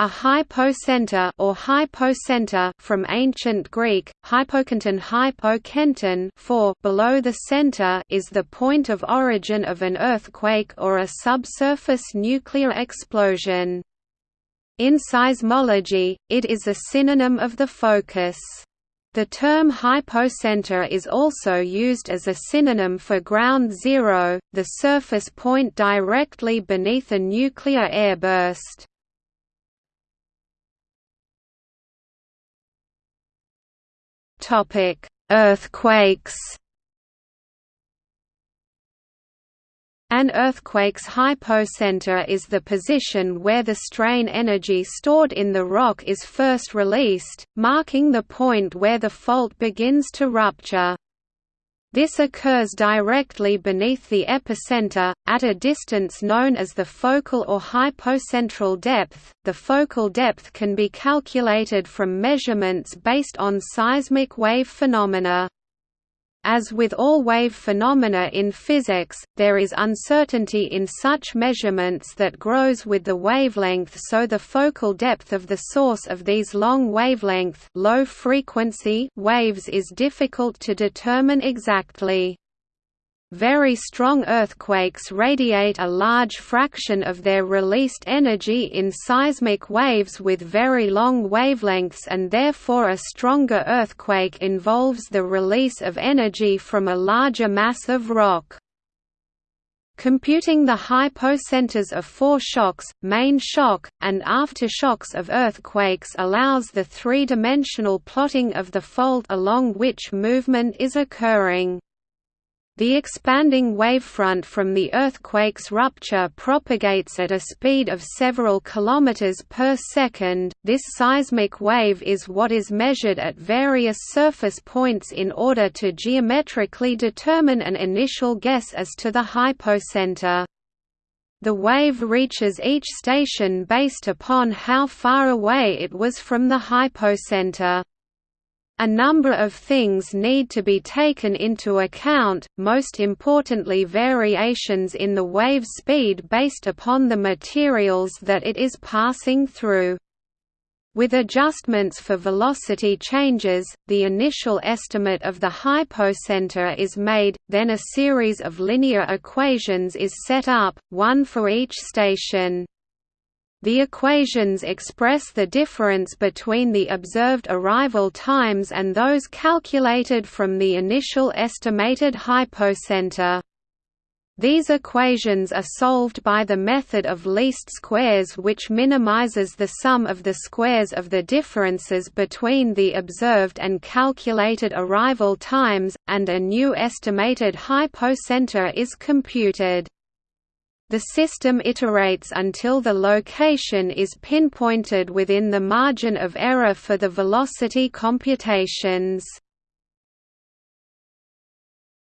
A hypocenter or hypocenter from ancient Greek, hypokentron hypokentron for below the center is the point of origin of an earthquake or a subsurface nuclear explosion. In seismology, it is a synonym of the focus. The term hypocenter is also used as a synonym for ground zero, the surface point directly beneath a nuclear airburst. Topic: Earthquakes. An earthquake's hypocenter is the position where the strain energy stored in the rock is first released, marking the point where the fault begins to rupture. This occurs directly beneath the epicenter, at a distance known as the focal or hypocentral depth. The focal depth can be calculated from measurements based on seismic wave phenomena. As with all wave phenomena in physics, there is uncertainty in such measurements that grows with the wavelength so the focal depth of the source of these long wavelength low frequency waves is difficult to determine exactly. Very strong earthquakes radiate a large fraction of their released energy in seismic waves with very long wavelengths and therefore a stronger earthquake involves the release of energy from a larger mass of rock. Computing the hypocenters of foreshocks, main shock, and aftershocks of earthquakes allows the three-dimensional plotting of the fault along which movement is occurring. The expanding wavefront from the earthquake's rupture propagates at a speed of several kilometers per second. This seismic wave is what is measured at various surface points in order to geometrically determine an initial guess as to the hypocenter. The wave reaches each station based upon how far away it was from the hypocenter. A number of things need to be taken into account, most importantly variations in the wave speed based upon the materials that it is passing through. With adjustments for velocity changes, the initial estimate of the hypocenter is made, then a series of linear equations is set up, one for each station. The equations express the difference between the observed arrival times and those calculated from the initial estimated hypocenter. These equations are solved by the method of least squares which minimizes the sum of the squares of the differences between the observed and calculated arrival times, and a new estimated hypocenter is computed. The system iterates until the location is pinpointed within the margin of error for the velocity computations.